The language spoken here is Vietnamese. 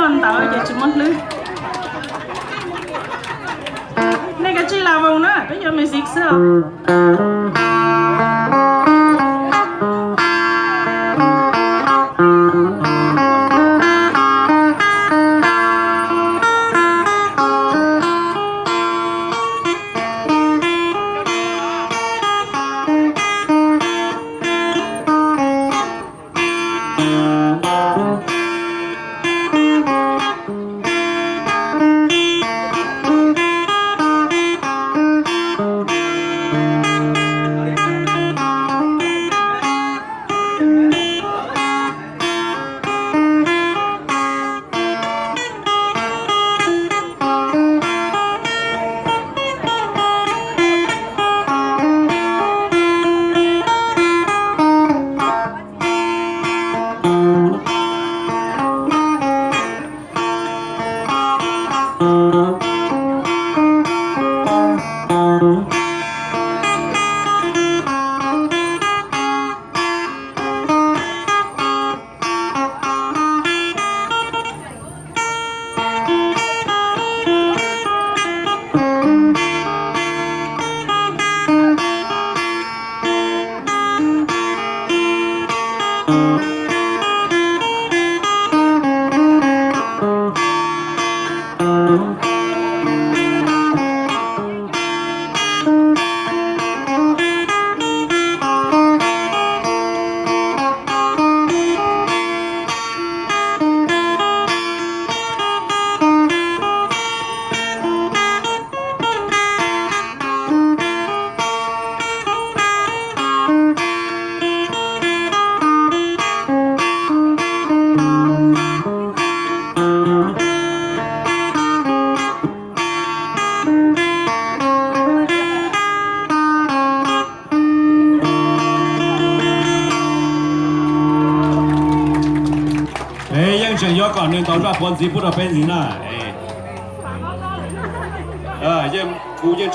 lần tao giờ chỉ muốn lư này, cái chi là vùng nữa, bây giờ mình xích sao? 少年都在欢喜不得分钱啊！哎，啊，一估计。